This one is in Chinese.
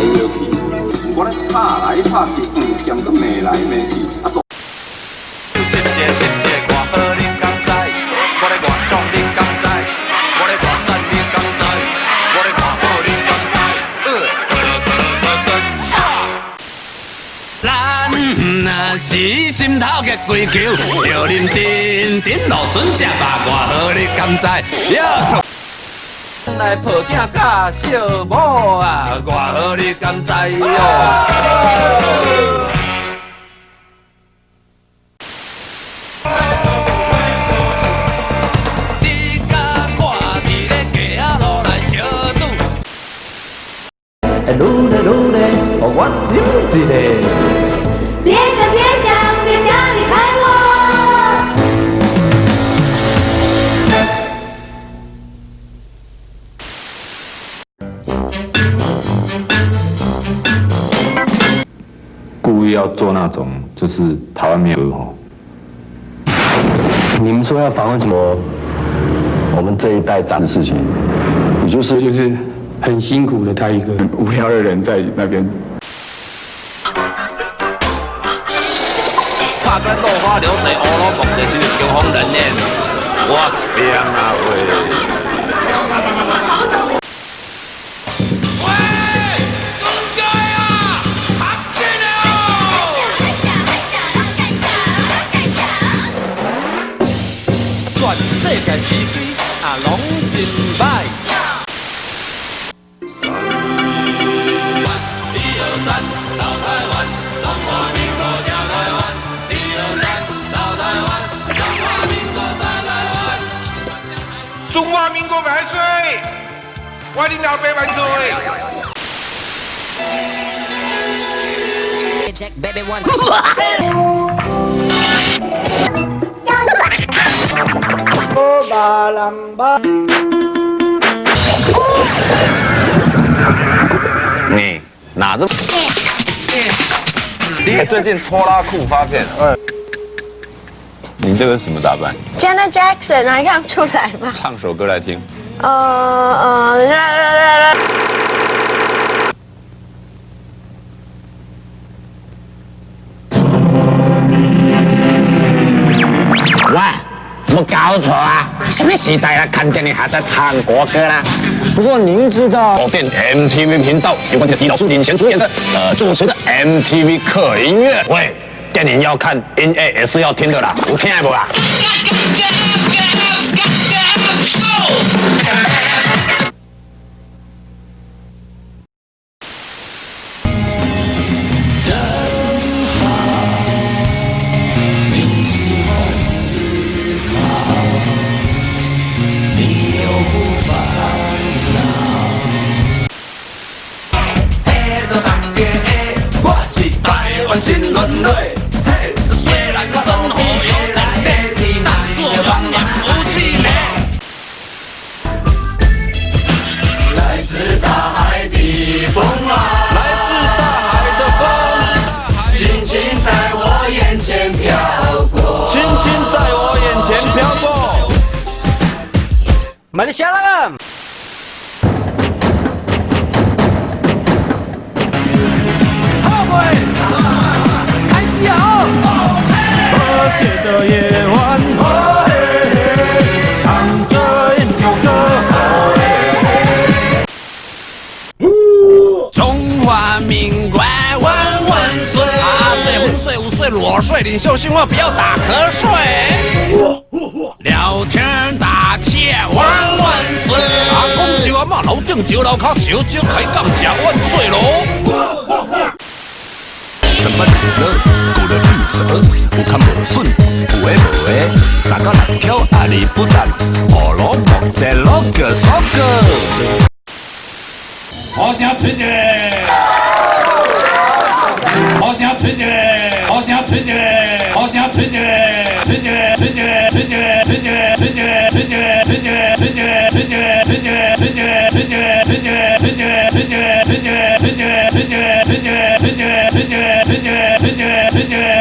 来摇去，我咧拍来拍去，嗯，兼个骂来骂去，啊做。心切心切，我好你敢知？我咧外爽你敢知？我咧外赞你敢知？我咧外好你敢知？咱若是心头结鬼球，着啉甜甜芦笋食肉，我好你敢知？来抱囝甲小某啊，我好你敢知哟？你甲我伫咧街仔路来相拄。哎，愈来愈来，哦，我真一个。意要做那种就是台湾没有哦。你们说要访问什么？我们这一代长的事情，也就是就是很辛苦的他一个很无聊的人在那边。拍咱落花流水，乌鲁梦者，真是秋风人呢。我天啊喂！喂，界司机啊，拢真歹。一二三，到台湾，中华民国加台湾。一二三，到台湾，中华民国在台湾。中华民国万岁！我领老爸万岁！Baby one. 你哪这？你最近拖拉裤发片？嗯。你这个是什么打扮？Janet Jackson 还看不出来吗？唱首歌来听。呃呃，搞错啊？什么时代了，看电影还在唱国歌啦？不过您知道广电 MTV 频道有关这个狄老师领衔主演的呃主持的 MTV 客音乐喂，电影要看，音乐也是要听的啦，有听不啦？岁裸睡，领袖训话不要打瞌睡。聊天打屁万万岁！啊，讲酒啊嘛，楼顶酒楼卡小酒开讲吃万岁喽。什么绿乐，古的绿色，有看无顺，有诶无诶，三个篮球阿里不蛋，乌鲁木齐六个三个。好声吹一个，好声吹一个，好声吹一个，好声吹一个，吹一个，吹一个，吹一个，吹一个。